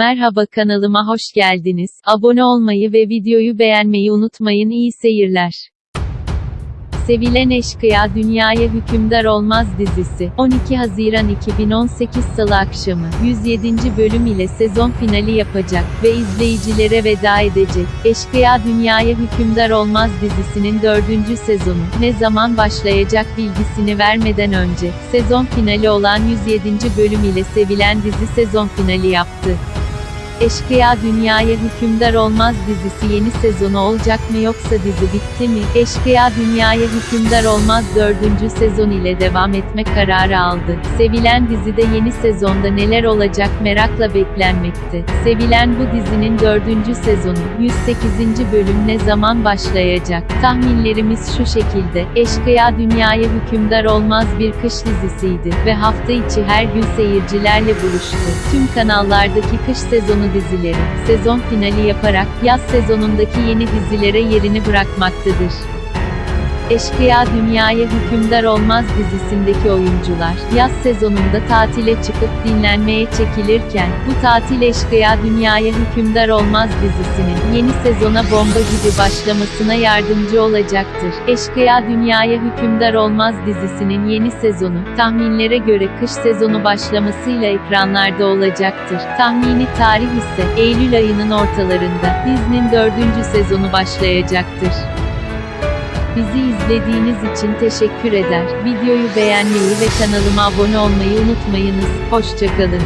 Merhaba kanalıma hoş geldiniz. Abone olmayı ve videoyu beğenmeyi unutmayın. İyi seyirler. Sevilen Eşkıya Dünyaya Hükümdar Olmaz dizisi, 12 Haziran 2018 Salı akşamı, 107. bölüm ile sezon finali yapacak ve izleyicilere veda edecek. Eşkıya Dünyaya Hükümdar Olmaz dizisinin 4. sezonu, ne zaman başlayacak bilgisini vermeden önce, sezon finali olan 107. bölüm ile sevilen dizi sezon finali yaptı. Eşkıya Dünyaya Hükümdar Olmaz dizisi yeni sezonu olacak mı yoksa dizi bitti mi? Eşkıya Dünyaya Hükümdar Olmaz 4. sezon ile devam etme kararı aldı. Sevilen dizide yeni sezonda neler olacak merakla beklenmekte. Sevilen bu dizinin 4. sezonu, 108. bölüm ne zaman başlayacak? Tahminlerimiz şu şekilde, Eşkıya Dünyaya Hükümdar Olmaz bir kış dizisiydi ve hafta içi her gün seyircilerle buluştu. Tüm kanallardaki kış sezonu dizileri, sezon finali yaparak, yaz sezonundaki yeni dizilere yerini bırakmaktadır. Eşkıya Dünyaya Hükümdar Olmaz dizisindeki oyuncular, yaz sezonunda tatile çıkıp dinlenmeye çekilirken, bu tatil Eşkıya Dünyaya Hükümdar Olmaz dizisinin, yeni sezona bomba gibi başlamasına yardımcı olacaktır. Eşkıya Dünyaya Hükümdar Olmaz dizisinin yeni sezonu, tahminlere göre kış sezonu başlamasıyla ekranlarda olacaktır. Tahmini tarih ise, Eylül ayının ortalarında, dizinin dördüncü sezonu başlayacaktır. Bizi izlediğiniz için teşekkür eder. Videoyu beğenmeyi ve kanalıma abone olmayı unutmayınız. Hoşçakalın.